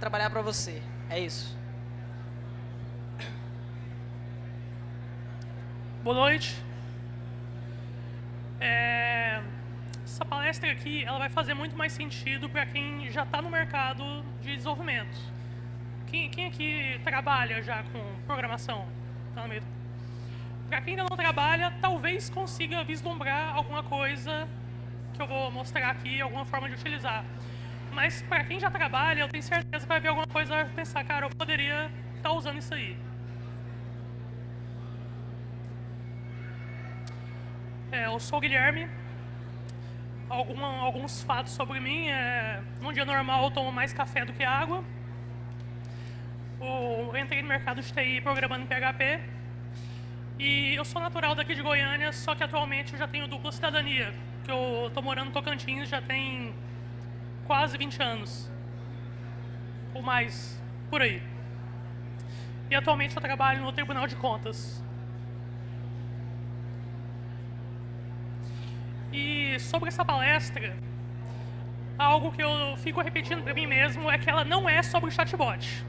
trabalhar para você. É isso. Boa noite. É, essa palestra aqui ela vai fazer muito mais sentido para quem já está no mercado de desenvolvimento. Quem, quem aqui trabalha já com programação? Tá. Para quem ainda não trabalha, talvez consiga vislumbrar alguma coisa que eu vou mostrar aqui, alguma forma de utilizar. Mas para quem já trabalha, eu tenho certeza que vai ver alguma coisa e vai pensar, cara, eu poderia estar tá usando isso aí. É, eu sou o Guilherme. Alguma, alguns fatos sobre mim. É, num dia normal eu tomo mais café do que água. Eu entrei no mercado de TI programando em PHP. E eu sou natural daqui de Goiânia, só que atualmente eu já tenho dupla cidadania. Que eu estou morando no Tocantins já tem quase 20 anos. Ou mais, por aí. E atualmente eu trabalho no Tribunal de Contas. E sobre essa palestra, algo que eu fico repetindo para mim mesmo é que ela não é sobre chatbot.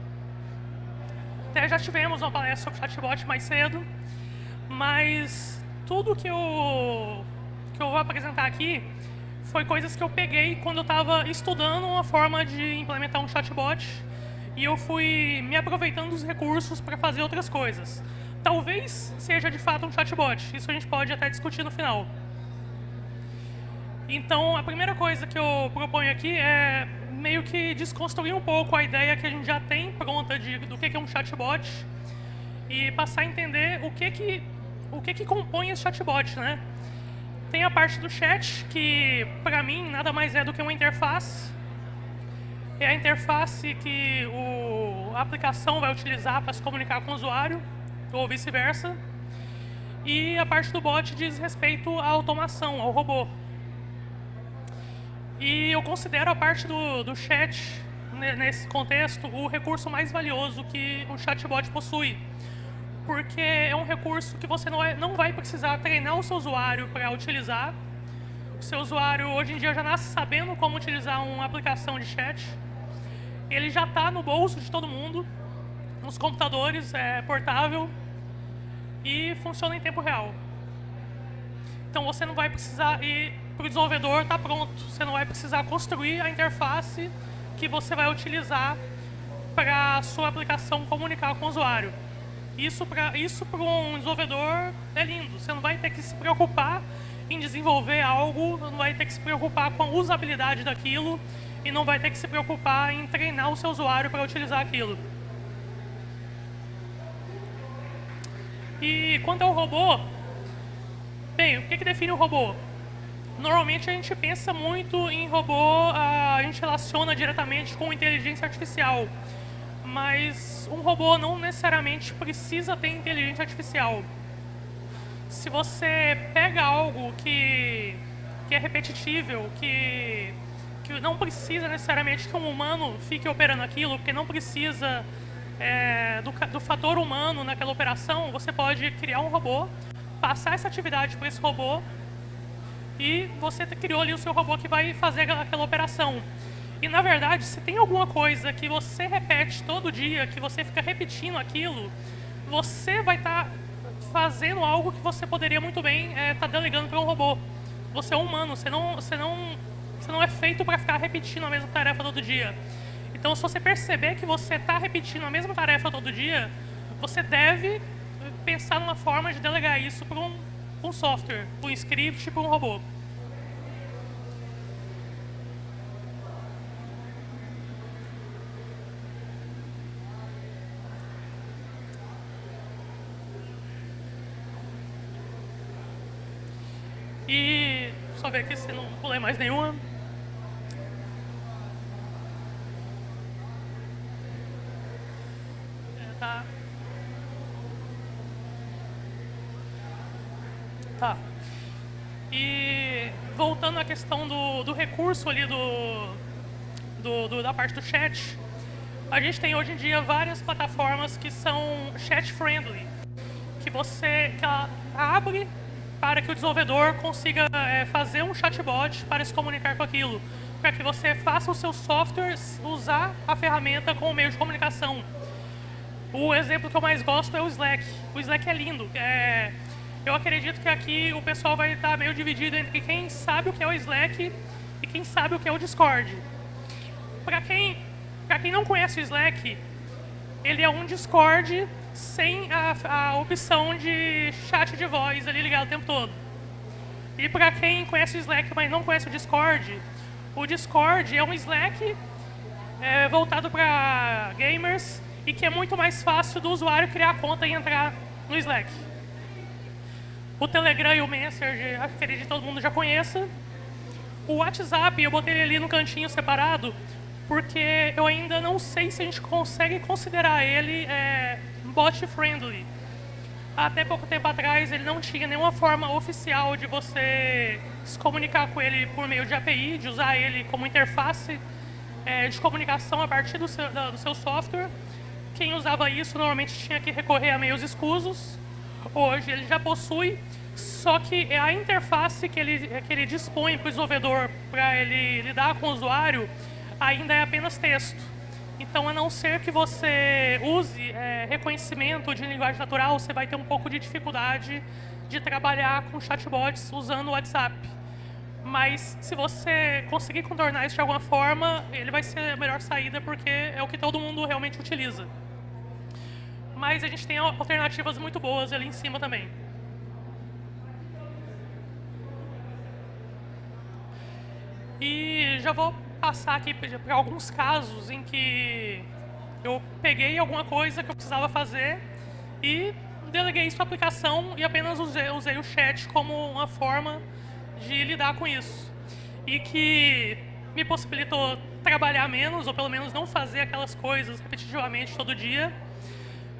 Até já tivemos uma palestra sobre chatbot mais cedo, mas tudo que eu, que eu vou apresentar aqui foi coisas que eu peguei quando eu estava estudando uma forma de implementar um chatbot e eu fui me aproveitando dos recursos para fazer outras coisas. Talvez seja de fato um chatbot, isso a gente pode até discutir no final. Então, a primeira coisa que eu proponho aqui é meio que desconstruir um pouco a ideia que a gente já tem pronta de, do que é um chatbot e passar a entender o que que, o que, que compõe esse chatbot. Né? Tem a parte do chat, que para mim nada mais é do que uma interface. É a interface que o, a aplicação vai utilizar para se comunicar com o usuário, ou vice-versa. E a parte do bot diz respeito à automação, ao robô. E eu considero a parte do, do chat, nesse contexto, o recurso mais valioso que o chatbot possui. Porque é um recurso que você não, é, não vai precisar treinar o seu usuário para utilizar. O seu usuário, hoje em dia, já nasce sabendo como utilizar uma aplicação de chat. Ele já está no bolso de todo mundo, nos computadores, é portável e funciona em tempo real. Então você não vai precisar ir para o desenvolvedor está pronto. Você não vai precisar construir a interface que você vai utilizar para a sua aplicação comunicar com o usuário. Isso para isso um desenvolvedor é lindo. Você não vai ter que se preocupar em desenvolver algo, não vai ter que se preocupar com a usabilidade daquilo e não vai ter que se preocupar em treinar o seu usuário para utilizar aquilo. E quanto ao robô, bem, o que, que define o robô? Normalmente a gente pensa muito em robô, a gente relaciona diretamente com inteligência artificial. Mas um robô não necessariamente precisa ter inteligência artificial. Se você pega algo que, que é repetível, que, que não precisa necessariamente que um humano fique operando aquilo, porque não precisa é, do, do fator humano naquela operação, você pode criar um robô, passar essa atividade para esse robô e você criou ali o seu robô que vai fazer aquela operação. E, na verdade, se tem alguma coisa que você repete todo dia, que você fica repetindo aquilo, você vai estar tá fazendo algo que você poderia muito bem estar é, tá delegando para um robô. Você é um humano, você não, você não, você não é feito para ficar repetindo a mesma tarefa todo dia. Então, se você perceber que você está repetindo a mesma tarefa todo dia, você deve pensar numa forma de delegar isso para um, um software, para um script, para um robô. E só ver aqui se não pulei mais nenhuma. É, tá. Tá. E voltando à questão do, do recurso ali do, do, do, da parte do chat, a gente tem hoje em dia várias plataformas que são chat friendly, que você que ela abre para que o desenvolvedor consiga é, fazer um chatbot para se comunicar com aquilo. para que você faça o seu software usar a ferramenta como meio de comunicação. O exemplo que eu mais gosto é o Slack. O Slack é lindo. É, eu acredito que aqui o pessoal vai estar meio dividido entre quem sabe o que é o Slack e quem sabe o que é o Discord. Para quem, quem não conhece o Slack, ele é um Discord sem a, a opção de chat de voz ali ligado o tempo todo. E para quem conhece o Slack, mas não conhece o Discord, o Discord é um Slack é, voltado para gamers e que é muito mais fácil do usuário criar conta e entrar no Slack. O Telegram e o Messenger, acredito que todo mundo já conheça. O WhatsApp, eu botei ele ali no cantinho separado, porque eu ainda não sei se a gente consegue considerar ele é, bot friendly. Até pouco tempo atrás, ele não tinha nenhuma forma oficial de você se comunicar com ele por meio de API, de usar ele como interface é, de comunicação a partir do seu, do seu software. Quem usava isso normalmente tinha que recorrer a meios escusos. Hoje ele já possui, só que é a interface que ele, que ele dispõe para o desenvolvedor para ele lidar com o usuário ainda é apenas texto. Então, a não ser que você use é, reconhecimento de linguagem natural, você vai ter um pouco de dificuldade de trabalhar com chatbots usando o WhatsApp. Mas, se você conseguir contornar isso de alguma forma, ele vai ser a melhor saída, porque é o que todo mundo realmente utiliza. Mas a gente tem alternativas muito boas ali em cima também. E já vou passar aqui para alguns casos em que eu peguei alguma coisa que eu precisava fazer e deleguei isso para a aplicação e apenas usei, usei o chat como uma forma de lidar com isso. E que me possibilitou trabalhar menos, ou pelo menos não fazer aquelas coisas repetitivamente todo dia.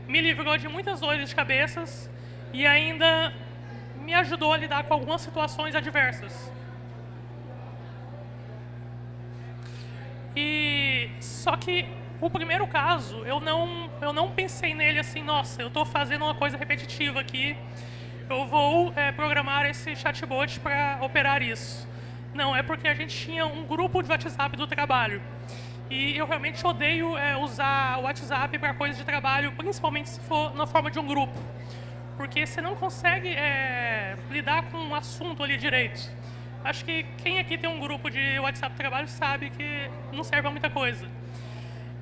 Me livrou de muitas dores de cabeças e ainda me ajudou a lidar com algumas situações adversas. E só que o primeiro caso, eu não, eu não pensei nele assim, nossa, eu estou fazendo uma coisa repetitiva aqui, eu vou é, programar esse chatbot para operar isso. Não, é porque a gente tinha um grupo de WhatsApp do trabalho. E eu realmente odeio é, usar o WhatsApp para coisas de trabalho, principalmente se for na forma de um grupo. Porque você não consegue é, lidar com um assunto ali direito. Acho que quem aqui tem um grupo de WhatsApp trabalho sabe que não serve a muita coisa.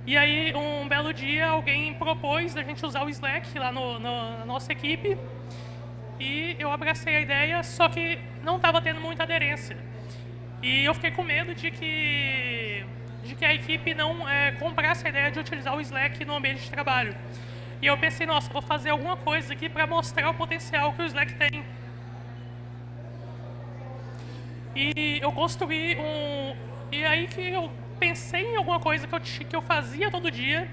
E aí, um belo dia, alguém propôs a gente usar o Slack lá no, no, na nossa equipe. E eu abracei a ideia, só que não estava tendo muita aderência. E eu fiquei com medo de que, de que a equipe não é, comprasse a ideia de utilizar o Slack no ambiente de trabalho. E eu pensei, nossa, vou fazer alguma coisa aqui para mostrar o potencial que o Slack tem e eu construí um... E aí que eu pensei em alguma coisa que eu, que eu fazia todo dia.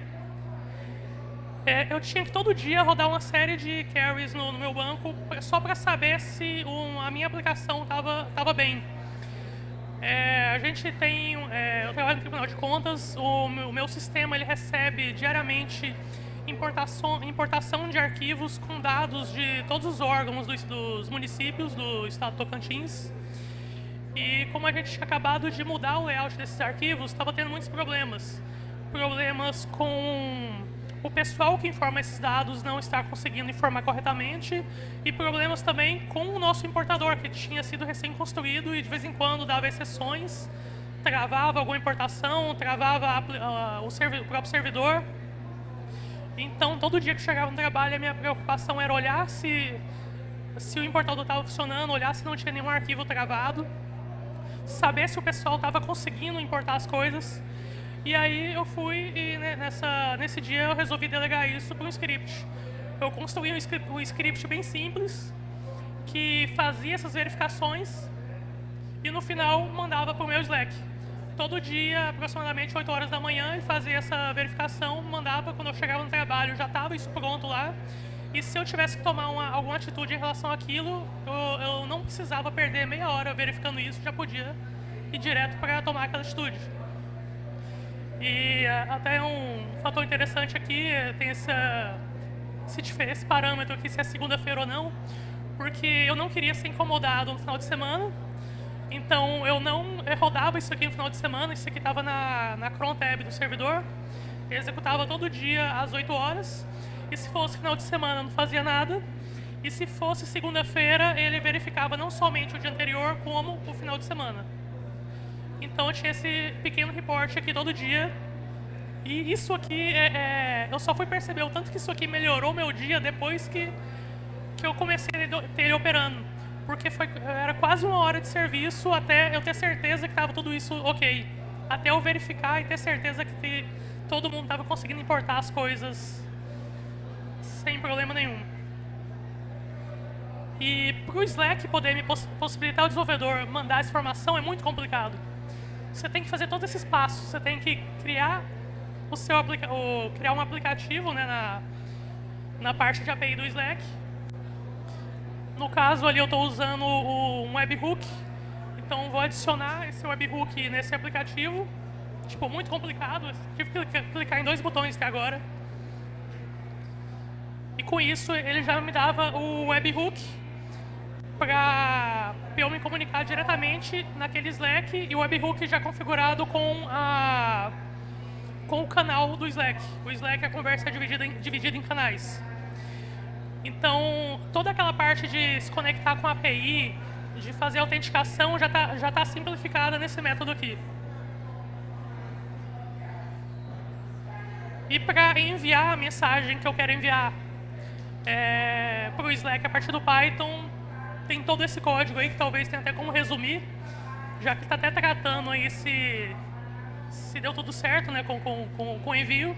É, eu tinha que todo dia rodar uma série de carries no, no meu banco só para saber se um, a minha aplicação estava tava bem. É, a gente tem, é, eu trabalho no Tribunal de Contas, o o meu sistema ele recebe diariamente importação, importação de arquivos com dados de todos os órgãos dos, dos municípios do estado de Tocantins. E como a gente tinha acabado de mudar o layout desses arquivos, estava tendo muitos problemas. Problemas com o pessoal que informa esses dados não estar conseguindo informar corretamente e problemas também com o nosso importador, que tinha sido recém-construído e de vez em quando dava exceções, travava alguma importação, travava a, o, o próprio servidor. Então, todo dia que chegava no trabalho, a minha preocupação era olhar se, se o importador estava funcionando, olhar se não tinha nenhum arquivo travado saber se o pessoal estava conseguindo importar as coisas. E aí eu fui e né, nessa, nesse dia eu resolvi delegar isso para um script. Eu construí um script, um script bem simples que fazia essas verificações e no final mandava para o meu Slack. Todo dia, aproximadamente 8 horas da manhã, ele fazia essa verificação, mandava, quando eu chegava no trabalho já estava isso pronto lá. E se eu tivesse que tomar uma, alguma atitude em relação àquilo, eu, eu não precisava perder meia hora verificando isso, já podia ir direto para tomar aquela atitude. E até um fator interessante aqui, tem essa, esse, esse parâmetro aqui, se é segunda-feira ou não, porque eu não queria ser incomodado no final de semana, Então eu não rodava isso aqui no final de semana, isso aqui estava na, na cron tab do servidor, executava todo dia às 8 horas, e se fosse final de semana não fazia nada, e se fosse segunda-feira ele verificava não somente o dia anterior, como o final de semana. Então eu tinha esse pequeno report aqui todo dia, e isso aqui, é, é, eu só fui perceber o tanto que isso aqui melhorou meu dia depois que, que eu comecei a ter ele operando porque foi, era quase uma hora de serviço até eu ter certeza que estava tudo isso ok. Até eu verificar e ter certeza que todo mundo estava conseguindo importar as coisas sem problema nenhum. E para o Slack poder me poss possibilitar o desenvolvedor mandar essa informação é muito complicado. Você tem que fazer todos esses passos. Você tem que criar o seu o, criar um aplicativo né, na, na parte de API do Slack no caso ali eu estou usando um webhook, então vou adicionar esse webhook nesse aplicativo. Tipo, muito complicado, tive que clicar em dois botões até agora. Com isso ele já me dava o webhook para eu me comunicar diretamente naquele Slack e o webhook já configurado com, a, com o canal do Slack. O Slack, a conversa é dividida em, dividida em canais. Então, toda aquela parte de se conectar com a API, de fazer autenticação, já está já tá simplificada nesse método aqui. E para enviar a mensagem que eu quero enviar é, para o Slack a partir do Python, tem todo esse código aí que talvez tenha até como resumir, já que está até tratando aí se, se deu tudo certo né, com, com, com, com envio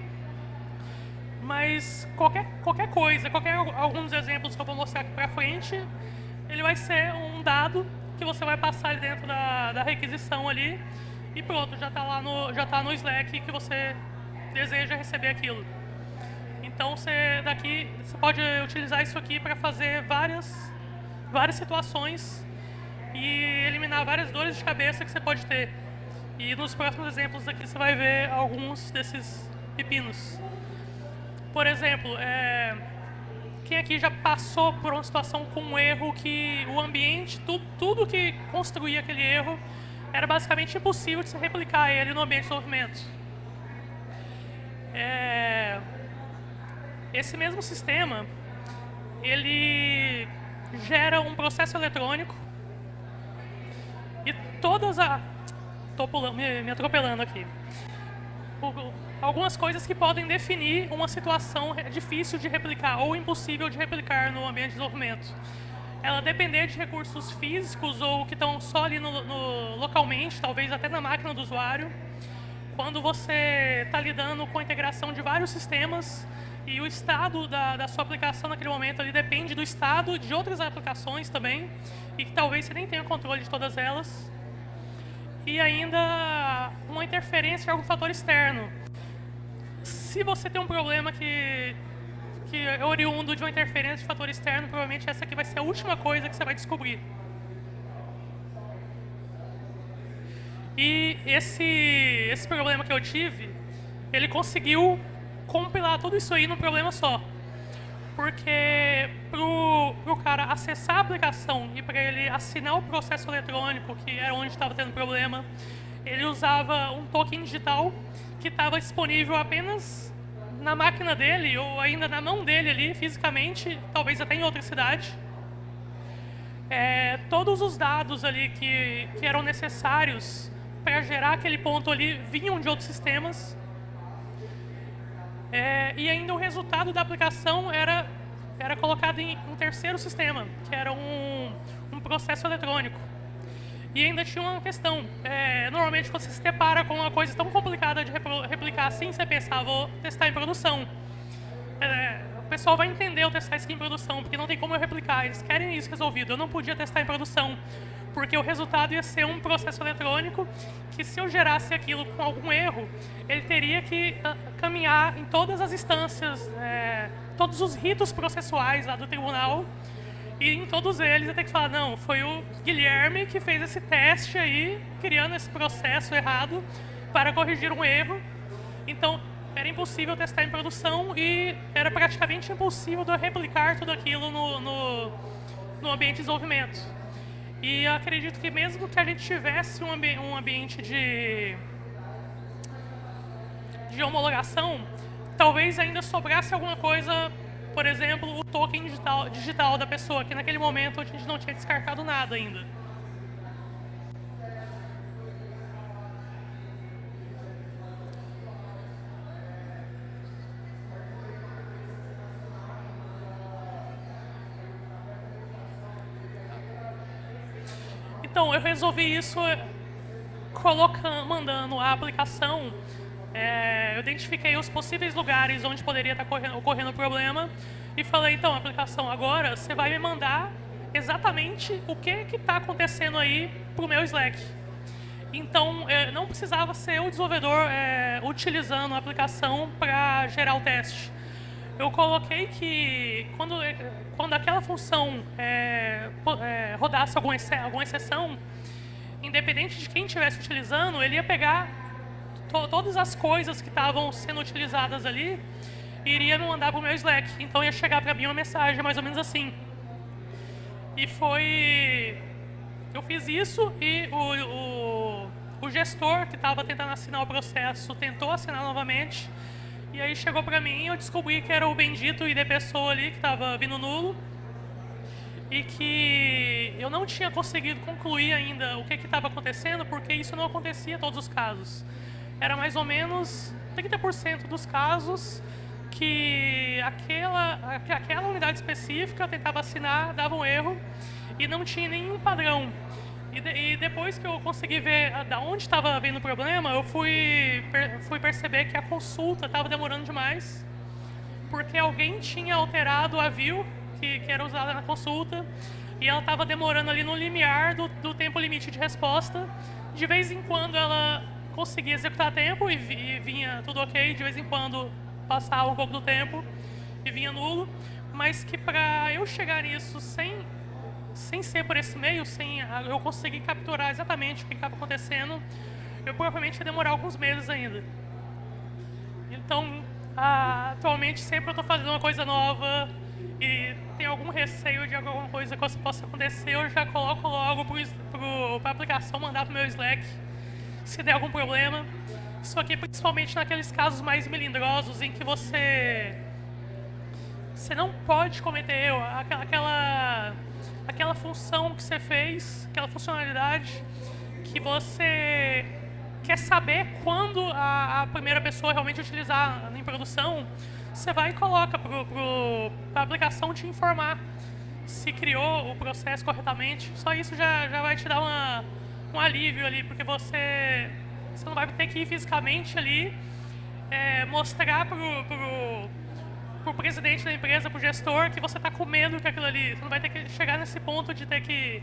mas qualquer, qualquer coisa, qualquer alguns exemplos que eu vou mostrar aqui para frente, ele vai ser um dado que você vai passar dentro da, da requisição ali e pronto, já está lá no, já tá no Slack que você deseja receber aquilo. Então você daqui você pode utilizar isso aqui para fazer várias várias situações e eliminar várias dores de cabeça que você pode ter. E nos próximos exemplos aqui você vai ver alguns desses pepinos. Por exemplo, é, quem aqui já passou por uma situação com um erro que o ambiente, tudo, tudo que construía aquele erro, era basicamente impossível de se replicar ele no ambiente de desenvolvimento. É, esse mesmo sistema, ele gera um processo eletrônico e todas as... Estou me, me atropelando aqui algumas coisas que podem definir uma situação difícil de replicar ou impossível de replicar no ambiente de desenvolvimento. Ela depender de recursos físicos ou que estão só ali no, no, localmente, talvez até na máquina do usuário. Quando você está lidando com a integração de vários sistemas e o estado da, da sua aplicação naquele momento ali depende do estado de outras aplicações também e que talvez você nem tenha controle de todas elas. E ainda uma interferência de algum fator externo se você tem um problema que, que é oriundo de uma interferência de fator externo, provavelmente essa aqui vai ser a última coisa que você vai descobrir. E esse, esse problema que eu tive, ele conseguiu compilar tudo isso aí num problema só. Porque para o cara acessar a aplicação e para ele assinar o processo eletrônico, que era onde estava tendo problema, ele usava um token digital que estava disponível apenas na máquina dele ou ainda na mão dele ali, fisicamente, talvez até em outra cidade. É, todos os dados ali que, que eram necessários para gerar aquele ponto ali vinham de outros sistemas. É, e ainda o resultado da aplicação era, era colocado em um terceiro sistema, que era um, um processo eletrônico. E ainda tinha uma questão. É, normalmente, quando você se depara com uma coisa tão complicada de replicar assim, você pensa, ah, vou testar em produção. É, o pessoal vai entender eu testar isso em produção, porque não tem como eu replicar. Eles querem isso resolvido. Eu não podia testar em produção, porque o resultado ia ser um processo eletrônico que, se eu gerasse aquilo com algum erro, ele teria que uh, caminhar em todas as instâncias, é, todos os ritos processuais lá do tribunal, e em todos eles eu tenho que falar, não, foi o Guilherme que fez esse teste aí, criando esse processo errado para corrigir um erro. Então, era impossível testar em produção e era praticamente impossível de replicar tudo aquilo no, no, no ambiente de desenvolvimento. E acredito que mesmo que a gente tivesse um, ambi um ambiente de, de homologação, talvez ainda sobrasse alguma coisa, por exemplo, o token digital, digital da pessoa, que naquele momento a gente não tinha descartado nada ainda. Então, eu resolvi isso eh, colocando, mandando a aplicação. É, eu identifiquei os possíveis lugares onde poderia estar ocorrendo, ocorrendo o problema e falei, então, aplicação, agora você vai me mandar exatamente o que está acontecendo aí para o meu Slack. Então, é, não precisava ser o desenvolvedor é, utilizando a aplicação para gerar o teste eu coloquei que quando, quando aquela função é, é, rodasse alguma, alguma exceção, independente de quem estivesse utilizando, ele ia pegar to todas as coisas que estavam sendo utilizadas ali e iria mandar para o meu Slack. Então ia chegar para mim uma mensagem mais ou menos assim. E foi... Eu fiz isso e o, o, o gestor que estava tentando assinar o processo tentou assinar novamente e aí chegou pra mim eu descobri que era o bendito ID pessoa ali que estava vindo nulo. E que eu não tinha conseguido concluir ainda o que estava acontecendo, porque isso não acontecia em todos os casos. Era mais ou menos 30% dos casos que aquela, que aquela unidade específica tentava assinar, dava um erro e não tinha nenhum padrão. E, de, e, depois que eu consegui ver da onde estava vindo o problema, eu fui, per, fui perceber que a consulta estava demorando demais, porque alguém tinha alterado a view que, que era usada na consulta, e ela estava demorando ali no limiar do, do, tempo limite de resposta. De vez em quando ela conseguia executar tempo e, e vinha tudo ok, de vez em quando passava um pouco do tempo e vinha nulo, mas que para eu chegar nisso sem sem ser por esse meio, sem eu conseguir capturar exatamente o que estava acontecendo, eu provavelmente ia demorar alguns meses ainda. Então, atualmente, sempre eu estou fazendo uma coisa nova e tem algum receio de alguma coisa que possa acontecer, eu já coloco logo para a aplicação mandar para o meu Slack, se der algum problema. Isso aqui principalmente naqueles casos mais melindrosos em que você você não pode cometer erro. Aquela, aquela função que você fez, aquela funcionalidade que você quer saber quando a, a primeira pessoa realmente utilizar em produção, você vai e coloca para a aplicação te informar se criou o processo corretamente. Só isso já, já vai te dar uma, um alívio ali, porque você, você não vai ter que ir fisicamente ali é, mostrar para o pro presidente da empresa, pro gestor, que você está com medo que aquilo ali, você não vai ter que chegar nesse ponto de ter que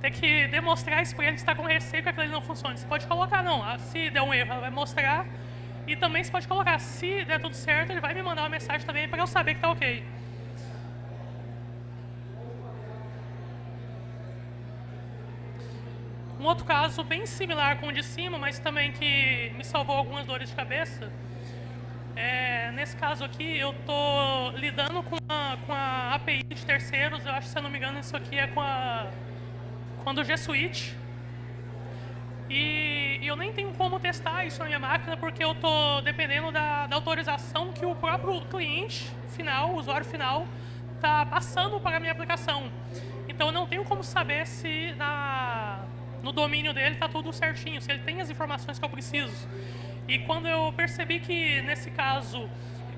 ter que demonstrar isso para ele está com receio que aquilo ali não funcione. Você pode colocar, não, ah, se der um erro, ela vai mostrar, e também você pode colocar, se der tudo certo, ele vai me mandar uma mensagem também para eu saber que está ok. Um outro caso bem similar com o de cima, mas também que me salvou algumas dores de cabeça, é, nesse caso aqui, eu estou lidando com a, com a API de terceiros. Eu acho que, se eu não me engano, isso aqui é com a, com a do G Suite. E, eu nem tenho como testar isso na minha máquina, porque eu estou dependendo da, da autorização que o próprio cliente final, o usuário final, está passando para a minha aplicação. Então, eu não tenho como saber se na, no domínio dele está tudo certinho, se ele tem as informações que eu preciso. E quando eu percebi que, nesse caso,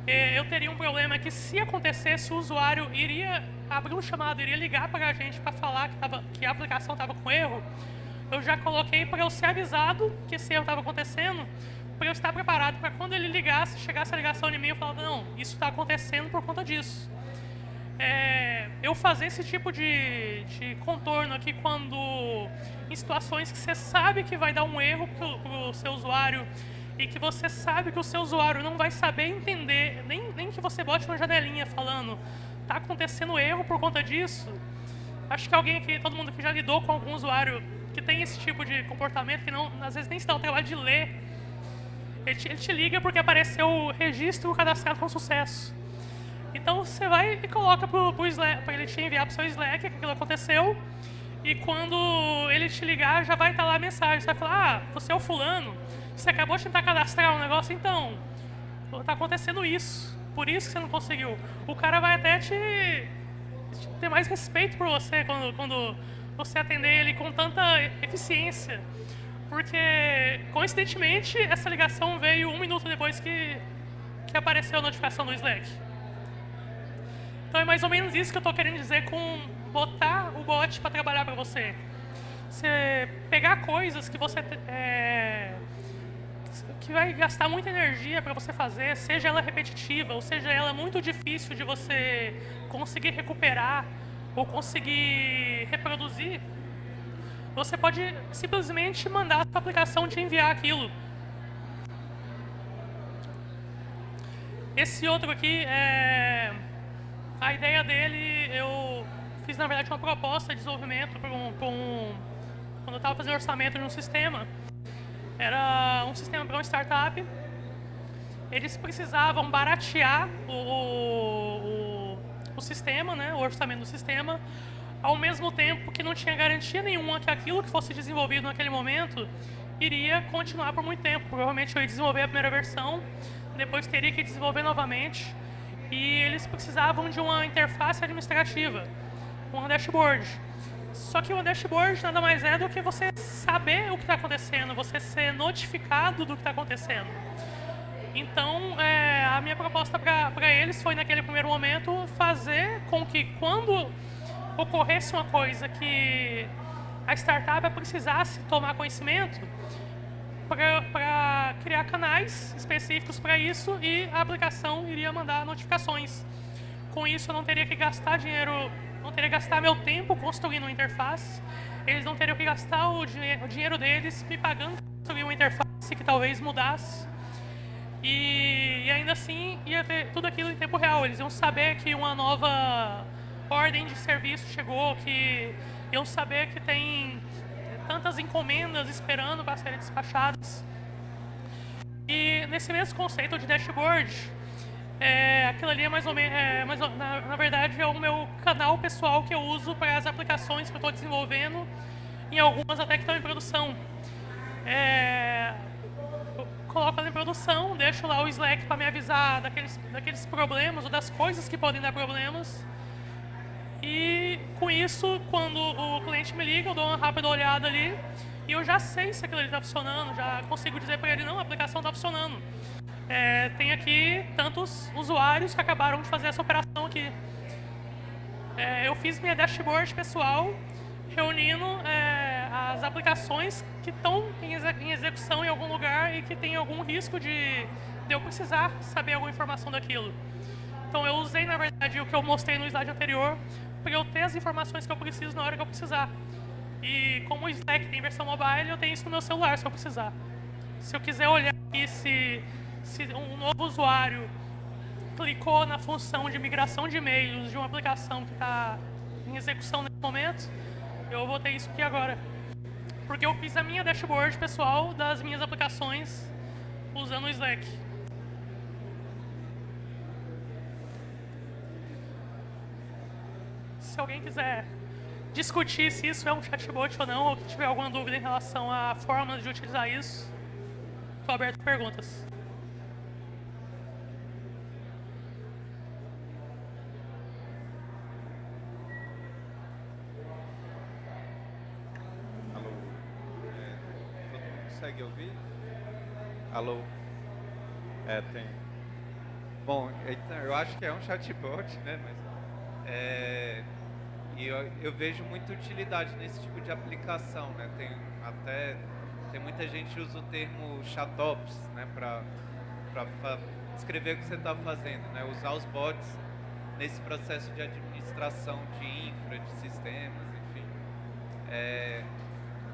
eh, eu teria um problema que se acontecesse, o usuário iria abrir um chamado, iria ligar para a gente para falar que, tava, que a aplicação estava com erro, eu já coloquei para eu ser avisado que esse erro estava acontecendo, para eu estar preparado para quando ele ligasse, chegasse a ligação em mim, eu falava, não, isso está acontecendo por conta disso. É, eu fazer esse tipo de, de, contorno aqui quando em situações que você sabe que vai dar um erro para o seu usuário e que você sabe que o seu usuário não vai saber entender, nem, nem que você bote uma janelinha falando está acontecendo erro por conta disso. Acho que alguém aqui, todo mundo que já lidou com algum usuário que tem esse tipo de comportamento, que não, às vezes nem se dá o trabalho de ler, ele te, ele te liga porque apareceu o registro cadastrado com sucesso. Então você vai e coloca para ele te enviar para o seu Slack que aquilo aconteceu, e quando ele te ligar, já vai estar lá a mensagem. Você vai falar, ah, você é o fulano, você acabou de tentar cadastrar um negócio, então, está acontecendo isso, por isso que você não conseguiu. O cara vai até te, te ter mais respeito por você quando, quando você atender ele com tanta eficiência. Porque, coincidentemente, essa ligação veio um minuto depois que, que apareceu a notificação do Slack. Então é mais ou menos isso que eu estou querendo dizer com botar o bot para trabalhar para você. Você pegar coisas que você é, vai gastar muita energia para você fazer, seja ela repetitiva, ou seja ela muito difícil de você conseguir recuperar ou conseguir reproduzir, você pode simplesmente mandar a sua aplicação te enviar aquilo. Esse outro aqui, é, a ideia dele, eu fiz, na verdade, uma proposta de desenvolvimento para um, um, quando eu estava fazendo orçamento de um sistema. Era um sistema para uma startup. Eles precisavam baratear o, o, o sistema, né, o orçamento do sistema, ao mesmo tempo que não tinha garantia nenhuma que aquilo que fosse desenvolvido naquele momento iria continuar por muito tempo. Provavelmente eu ia desenvolver a primeira versão, depois teria que desenvolver novamente, e eles precisavam de uma interface administrativa um dashboard. Só que o dashboard nada mais é do que você saber o que está acontecendo, você ser notificado do que está acontecendo. Então, é, a minha proposta para eles foi, naquele primeiro momento, fazer com que quando ocorresse uma coisa que a startup precisasse tomar conhecimento, para criar canais específicos para isso e a aplicação iria mandar notificações. Com isso, eu não teria que gastar dinheiro não teria que gastar meu tempo construindo uma interface, eles não teriam que gastar o, o dinheiro deles me pagando para construir uma interface que talvez mudasse. E, e, ainda assim ia ter tudo aquilo em tempo real. Eles iam saber que uma nova ordem de serviço chegou, que iam saber que tem tantas encomendas esperando para serem despachadas. E nesse mesmo conceito de dashboard, é, aquilo ali é mais ou menos, é, mais, na, na, verdade, é o meu canal pessoal que eu uso para as aplicações que eu estou desenvolvendo, em algumas até que estão em produção. É, coloco ela em produção, deixo lá o Slack para me avisar daqueles, daqueles problemas ou das coisas que podem dar problemas. E com isso, quando o cliente me liga, eu dou uma rápida olhada ali e eu já sei se aquilo ali está funcionando, já consigo dizer para ele, não, a aplicação está funcionando é, tem aqui tantos usuários que acabaram de fazer essa operação aqui. É, eu fiz minha dashboard pessoal reunindo é, as aplicações que estão em, em, execução em algum lugar e que tem algum risco de, de eu precisar saber alguma informação daquilo. Então eu usei, na verdade, o que eu mostrei no slide anterior para eu ter as informações que eu preciso na hora que eu precisar. E como o Slack tem versão mobile, eu tenho isso no meu celular se eu precisar. Se eu quiser olhar aqui se se um novo usuário clicou na função de migração de e-mails de uma aplicação que está em execução nesse momento, eu vou ter isso aqui agora. Porque eu fiz a minha dashboard pessoal das minhas aplicações usando o Slack. Se alguém quiser discutir se isso é um chatbot ou não, ou tiver alguma dúvida em relação a formas de utilizar isso, estou aberto a perguntas. Consegue ouvir? Alô? É, tem. Bom, então, eu acho que é um chatbot, né? Mas, é, e eu, eu, vejo muita utilidade nesse tipo de aplicação, né? Tem até tem muita gente que usa o termo chatops, né? Para descrever o que você está fazendo, né? Usar os bots nesse processo de administração de infra, de sistemas, enfim. É,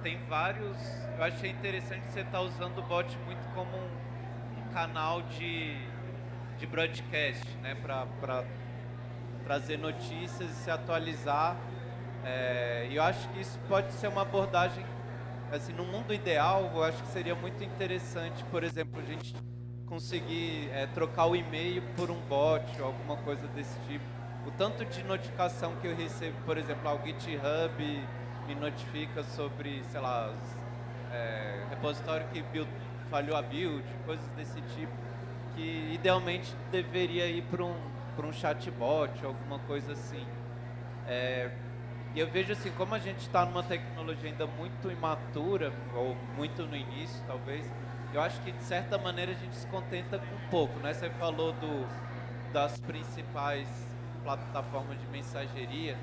tem vários. Eu achei interessante você estar tá usando o bot muito como um, um canal de, de broadcast, né? Para trazer notícias e se atualizar. É, e eu acho que isso pode ser uma abordagem, assim, no mundo ideal, eu acho que seria muito interessante, por exemplo, a gente conseguir é, trocar o e-mail por um bot ou alguma coisa desse tipo. O tanto de notificação que eu recebo, por exemplo, ao GitHub me notifica sobre, sei lá, é, repositório que build, falhou a build, coisas desse tipo, que idealmente deveria ir para um, um chatbot, alguma coisa assim. É, e eu vejo assim, como a gente está numa tecnologia ainda muito imatura, ou muito no início talvez, eu acho que de certa maneira a gente se contenta com pouco, né? Você falou do, das principais plataformas de mensageria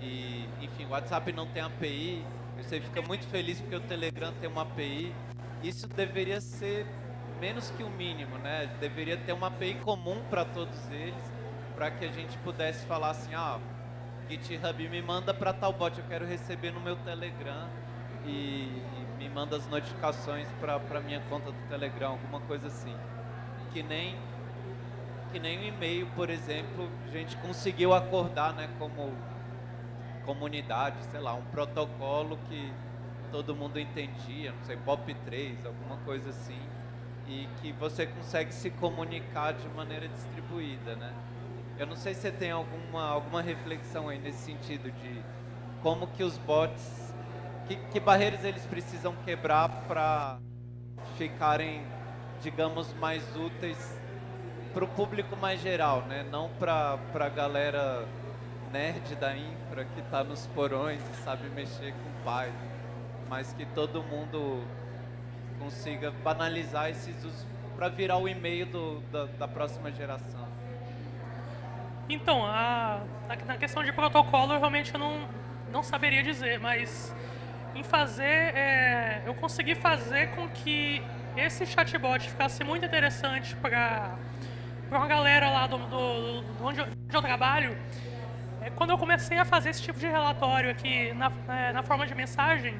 e, enfim, o WhatsApp não tem API, você fica muito feliz porque o Telegram tem uma API. Isso deveria ser menos que o mínimo, né? Deveria ter uma API comum para todos eles, para que a gente pudesse falar assim, ah, GitHub me manda para tal bot, eu quero receber no meu Telegram e, e me manda as notificações para minha conta do Telegram, alguma coisa assim. Que nem que nem o e-mail, por exemplo, a gente conseguiu acordar, né, como comunidade, sei lá, um protocolo que todo mundo entendia, não sei, POP3, alguma coisa assim, e que você consegue se comunicar de maneira distribuída, né? Eu não sei se você tem alguma, alguma reflexão aí nesse sentido de como que os bots, que, que barreiras eles precisam quebrar para ficarem, digamos, mais úteis para o público mais geral, né? Não para a galera nerd da infra que está nos porões e sabe mexer com Python, mas que todo mundo consiga banalizar esses usos para virar o e-mail da, da próxima geração. Então, a, na questão de protocolo, realmente eu não, não saberia dizer, mas em fazer, é, eu consegui fazer com que esse chatbot ficasse muito interessante para uma galera lá do, do, do onde, eu, onde eu trabalho, quando eu comecei a fazer esse tipo de relatório aqui na, é, na forma de mensagem,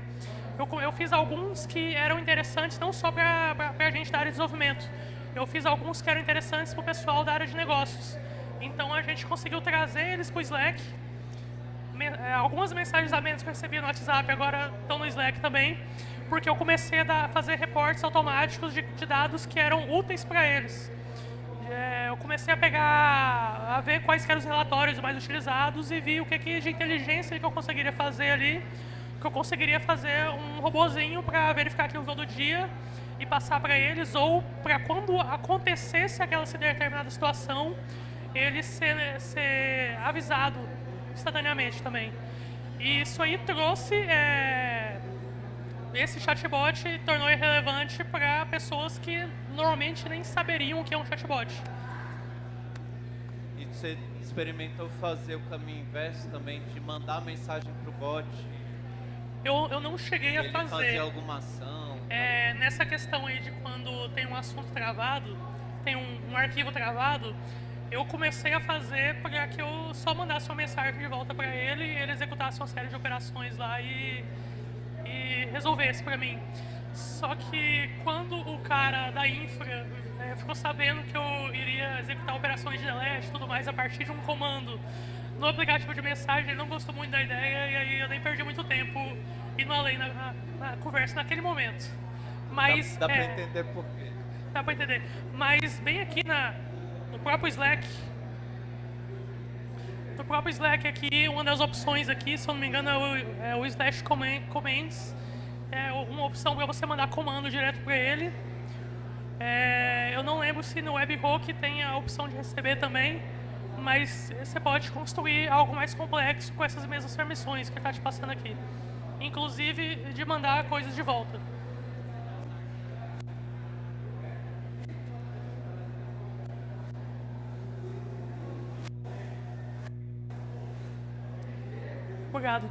eu, eu, fiz alguns que eram interessantes não só para a gente da área de desenvolvimento, eu fiz alguns que eram interessantes para o pessoal da área de negócios. Então a gente conseguiu trazer eles para o Slack. É, algumas mensagens a menos que eu recebi no WhatsApp agora estão no Slack também, porque eu comecei a fazer reportes automáticos de, de dados que eram úteis para eles é, eu comecei a pegar, a ver quais eram os relatórios mais utilizados e vi o que, que de inteligência que eu conseguiria fazer ali, que eu conseguiria fazer um robozinho para verificar aquilo todo dia e passar para eles, ou para quando acontecesse aquela determinada situação, ele ser, ser avisado instantaneamente também. E isso aí trouxe é, esse chatbot tornou irrelevante para pessoas que normalmente nem saberiam o que é um chatbot. Você experimentou fazer o caminho inverso também, de mandar mensagem para o bot? Eu, eu não cheguei a fazer. fazer alguma ação? É, nessa questão aí de quando tem um assunto travado, tem um, um arquivo travado, eu comecei a fazer para que eu só mandasse uma mensagem de volta para ele e ele executasse uma série de operações lá e e resolvesse para mim. Só que quando o cara da infra é, ficou sabendo que eu iria executar operações de delete e tudo mais a partir de um comando no aplicativo de mensagem, ele não gostou muito da ideia e aí eu nem perdi muito tempo indo além na, na, na conversa naquele momento. Mas, dá dá é, para entender por quê. Dá para entender. Mas bem aqui na, no próprio Slack, no próprio Slack aqui, uma das opções aqui, se eu não me engano, é o, é o slash commands. É uma opção para você mandar comando direto para ele. É, eu não lembro se no webhook tem a opção de receber também, mas você pode construir algo mais complexo com essas mesmas permissões que está te passando aqui. Inclusive de mandar coisas de volta. Obrigado.